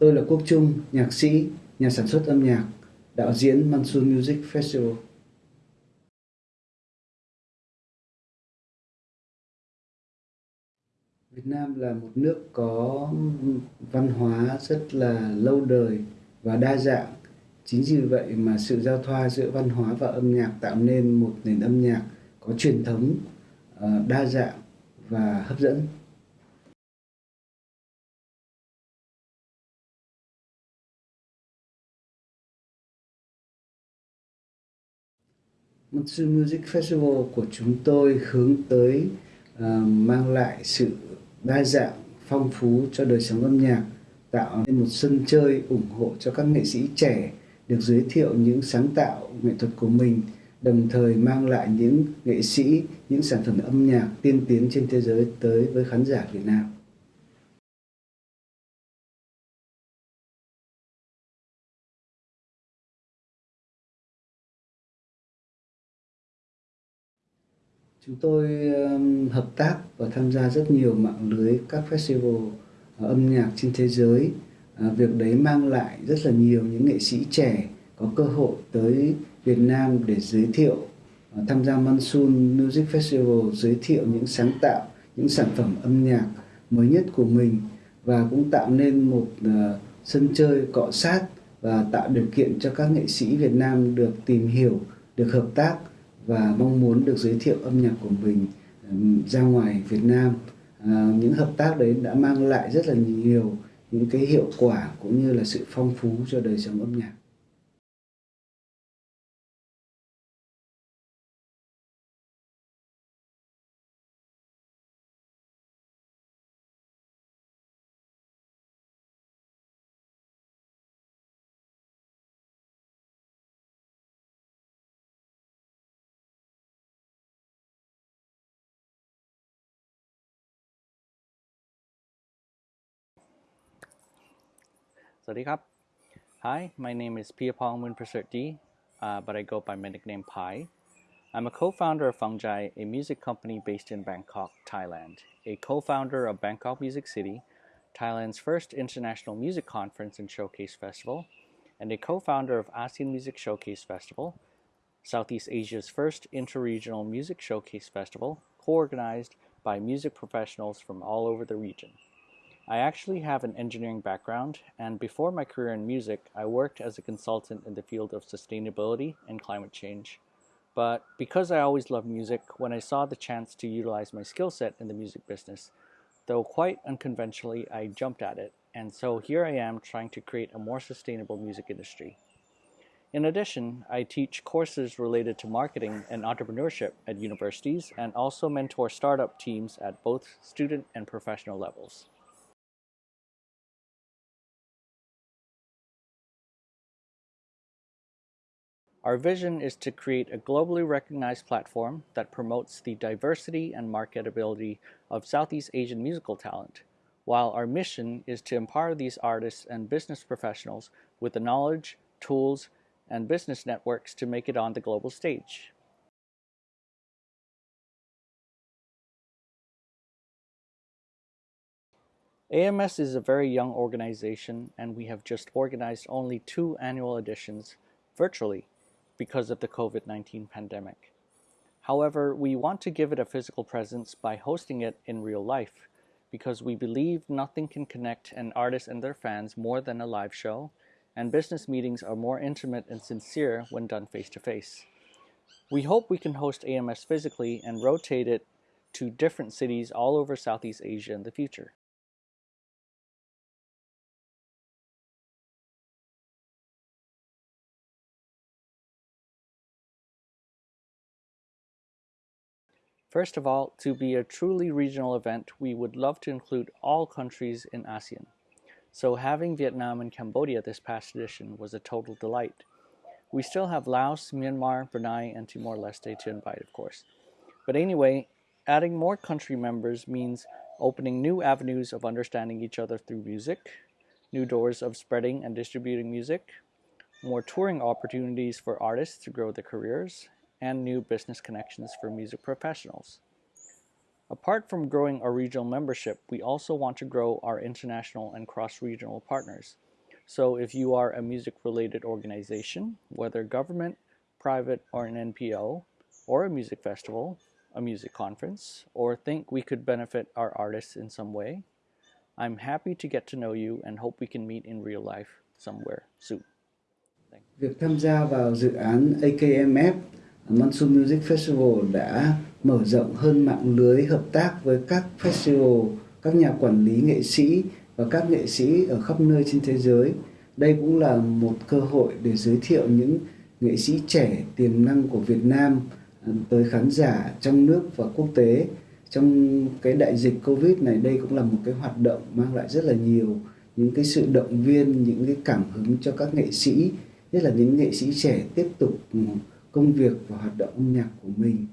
Tôi là Quốc Trung, nhạc sĩ, nhà sản xuất âm nhạc, đạo diễn Monsoon Music Festival. Việt Nam là một nước có văn hóa rất là lâu đời và đa dạng. Chính vì vậy mà sự giao thoa giữa văn hóa và âm nhạc tạo nên một nền âm nhạc có truyền thống ờ, đa dạng và hấp dẫn. Monsoon Music Festival của chúng tôi hướng tới uh, mang lại sự đa dạng, phong phú cho đời sống âm nhạc, tạo nên một sân chơi ủng hộ cho các nghệ sĩ trẻ được giới thiệu những sáng tạo nghệ thuật của mình, đồng thời mang lại những nghệ sĩ, những sản phẩm âm nhạc tiên tiến trên thế giới tới với khán giả Việt Nam. Chúng tôi hợp tác và tham gia rất nhiều mạng lưới các festival ờ, âm nhạc trên thế giới. Ờ, việc đấy mang lại rất là nhiều những nghệ sĩ trẻ có cơ hội tới Việt Nam để giới thiệu ờ, tham gia Monsoon Music Festival giới thiệu những sáng tạo, những sản phẩm âm nhạc mới nhất của mình và cũng tạo nên một sân chơi cọ sát và tạo điều kiện cho các nghệ sĩ Việt Nam được tìm hiểu, được hợp tác và mong muốn được giới thiệu âm nhạc của mình ra ngoài Việt Nam. À, những hợp tác đấy đã mang lại rất là nhiều những cái hiệu quả cũng như là sự phong phú cho đời sống âm nhạc. Sawadee Hi, my name is Piapong Munprasert uh, but I go by my nickname Pi. I'm a co-founder of Fungjai, a music company based in Bangkok, Thailand, a co-founder of Bangkok Music City, Thailand's first international music conference and showcase festival, and a co-founder of ASEAN Music Showcase Festival, Southeast Asia's first interregional music showcase festival, co-organized by music professionals from all over the region. I actually have an engineering background, and before my career in music, I worked as a consultant in the field of sustainability and climate change. But because I always loved music, when I saw the chance to utilize my skill set in the music business, though quite unconventionally, I jumped at it. And so here I am trying to create a more sustainable music industry. In addition, I teach courses related to marketing and entrepreneurship at universities and also mentor startup teams at both student and professional levels. Our vision is to create a globally recognized platform that promotes the diversity and marketability of Southeast Asian musical talent, while our mission is to empower these artists and business professionals with the knowledge, tools, and business networks to make it on the global stage. AMS is a very young organization and we have just organized only two annual editions virtually because of the COVID-19 pandemic. However, we want to give it a physical presence by hosting it in real life because we believe nothing can connect an artist and their fans more than a live show, and business meetings are more intimate and sincere when done face-to-face. -face. We hope we can host AMS physically and rotate it to different cities all over Southeast Asia in the future. First of all, to be a truly regional event, we would love to include all countries in ASEAN. So having Vietnam and Cambodia this past edition was a total delight. We still have Laos, Myanmar, Brunei, and Timor-Leste to invite, of course. But anyway, adding more country members means opening new avenues of understanding each other through music, new doors of spreading and distributing music, more touring opportunities for artists to grow their careers, and new business connections for music professionals. Apart from growing our regional membership, we also want to grow our international and cross-regional partners. So if you are a music related organization, whether government, private, or an NPO, or a music festival, a music conference, or think we could benefit our artists in some way, I'm happy to get to know you and hope we can meet in real life somewhere soon. Việc tham gia vào dự án AKMF Monsoon Music Festival đã mở rộng hơn mạng lưới hợp tác với các festival, các nhà quản lý nghệ sĩ và các nghệ sĩ ở khắp nơi trên thế giới. Đây cũng là một cơ hội để giới thiệu những nghệ sĩ trẻ tiềm năng của Việt Nam ờ, tới khán giả trong nước và quốc tế. Trong cái đại dịch Covid này đây cũng là một cái hoạt động mang lại rất là nhiều những cái sự động viên, những cái cảm hứng cho các nghệ sĩ, nhất là những nghệ sĩ trẻ tiếp tục ừ, công việc và hoạt động âm nhạc của mình.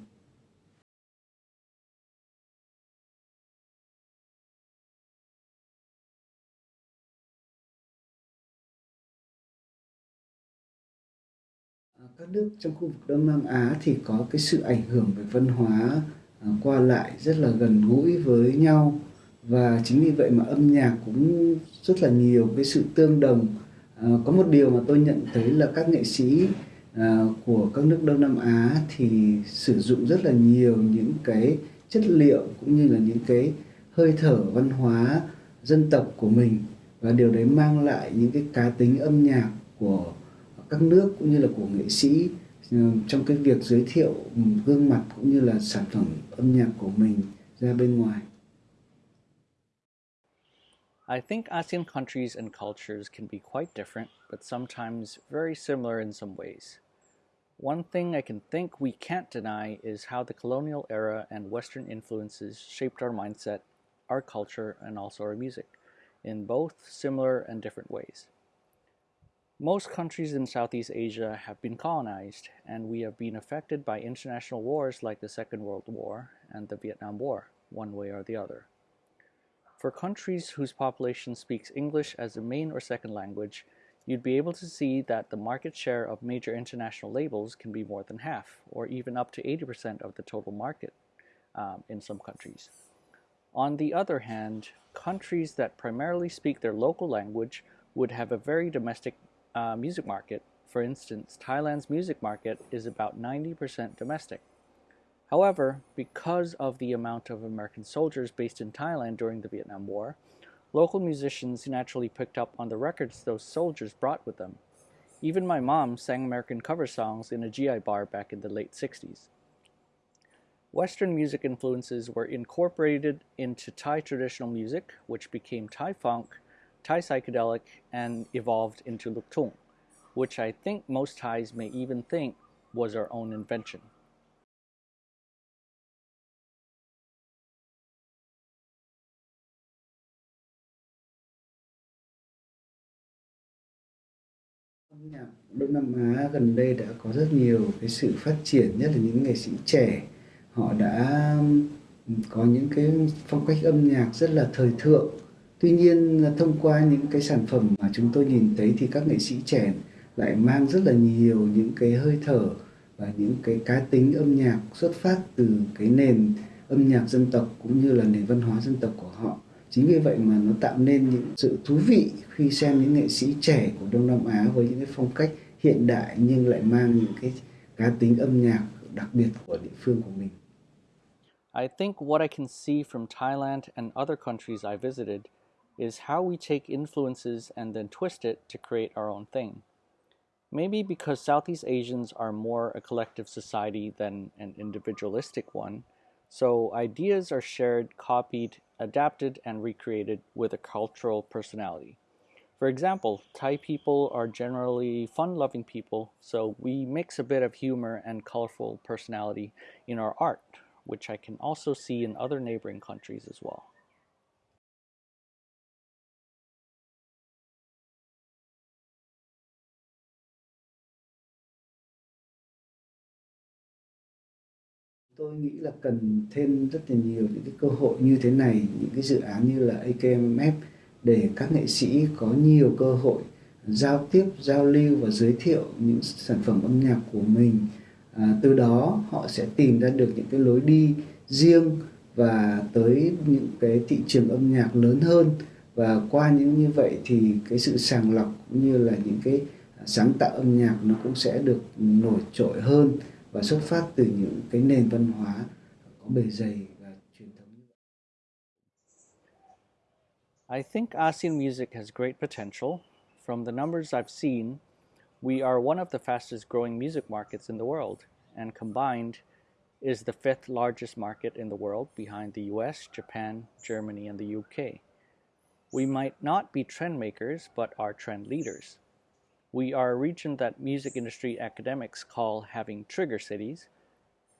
À, các nước trong khu vực Đông Nam Á thì có cái sự ảnh hưởng về văn hóa à, qua lại rất là gần gũi với nhau và chính vì vậy mà âm nhạc cũng rất là nhiều cái sự tương đồng à, có một điều mà tôi nhận thấy là các nghệ sĩ Ờ, của các nước Đông Nam Á thì sử dụng rất là nhiều những cái chất liệu cũng như là những cái hơi thở văn hóa dân tộc của mình và điều đấy mang lại những cái cá tính âm nhạc của các nước cũng như là của nghệ sĩ ờ, trong cái việc giới thiệu gương mặt cũng như là sản phẩm âm nhạc của mình ra bên ngoài. I think ASEAN countries and cultures can be quite different, but sometimes very similar in some ways. One thing I can think we can't deny is how the colonial era and Western influences shaped our mindset, our culture, and also our music, in both similar and different ways. Most countries in Southeast Asia have been colonized, and we have been affected by international wars like the Second World War and the Vietnam War, one way or the other. For countries whose population speaks English as a main or second language, you'd be able to see that the market share of major international labels can be more than half, or even up to 80% of the total market um, in some countries. On the other hand, countries that primarily speak their local language would have a very domestic uh, music market, for instance, Thailand's music market is about 90% domestic. However, because of the amount of American soldiers based in Thailand during the Vietnam War, local musicians naturally picked up on the records those soldiers brought with them. Even my mom sang American cover songs in a GI bar back in the late 60s. Western music influences were incorporated into Thai traditional music, which became Thai funk, Thai psychedelic and evolved into Luktung, which I think most Thais may even think was our own invention. Nhạc Đông Nam Á gần đây đã có rất nhiều cái sự phát triển, nhất là những nghệ sĩ trẻ. Họ đã có những cái phong cách âm nhạc rất là thời thượng. Tuy nhiên thông qua những cái sản phẩm mà chúng tôi nhìn thấy thì các nghệ sĩ trẻ lại mang rất là nhiều những cái hơi thở và những cái cá tính âm nhạc xuất phát từ cái nền âm nhạc dân tộc cũng như là nền văn hóa dân tộc của họ. Chính vì vậy mà nó tạo nên những sự thú vị khi xem những nghệ sĩ trẻ của Đông Nam Á với những cái phong cách hiện đại nhưng lại mang những cái cá tính âm nhạc đặc biệt của địa phương của mình. I think what I can see from Thailand and other countries I visited is how we take influences and then twist it to create our own thing. Maybe because Southeast Asians are more a collective society than an individualistic one, so ideas are shared, copied, adapted, and recreated with a cultural personality. For example, Thai people are generally fun loving people, so we mix a bit of humor and colorful personality in our art, which I can also see in other neighboring countries as well. Tôi nghĩ là cần thêm rất là nhiều những cái cơ hội như thế này những cái dự án như là AKMF để các nghệ sĩ có nhiều cơ hội giao tiếp giao lưu và giới thiệu những sản phẩm âm nhạc của mình. À, từ đó họ sẽ tìm ra được những cái lối đi riêng và tới những cái thị trường âm nhạc lớn hơn. Và qua những như vậy thì cái sự sàng lọc cũng như là những cái sáng tạo âm nhạc nó cũng sẽ được nổi trội hơn. Và xuất phát từ những cái nền văn hóa có bề dày và truyền thống. I think ASEAN music has great potential. From the numbers I've seen, we are one of the fastest growing music markets in the world, and combined is the fifth largest market in the world behind the US, Japan, Germany, and the UK. We might not be trend makers, but are trend leaders. We are a region that music industry academics call having trigger cities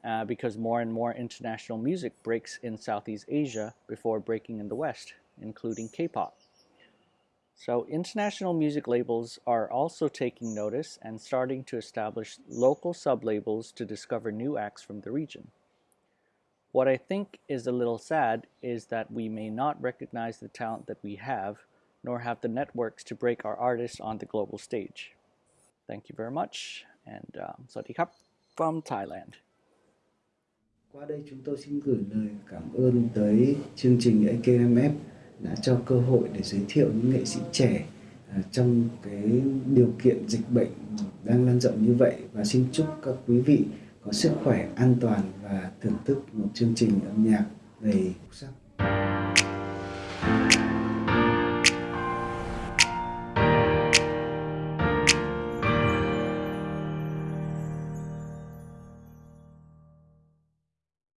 uh, because more and more international music breaks in Southeast Asia before breaking in the West, including K pop. So, international music labels are also taking notice and starting to establish local sub labels to discover new acts from the region. What I think is a little sad is that we may not recognize the talent that we have, nor have the networks to break our artists on the global stage. Thank you very much, and um, Sawadee from Thailand. Qua đây chúng tôi xin gửi lời cảm ơn tới chương trình AKMF đã cho cơ hội để giới thiệu những nghệ sĩ trẻ à, trong cái điều kiện dịch bệnh đang lan rộng như vậy và xin chúc các quý vị có sức khỏe an toàn và thưởng thức một chương trình âm nhạc đầy sắc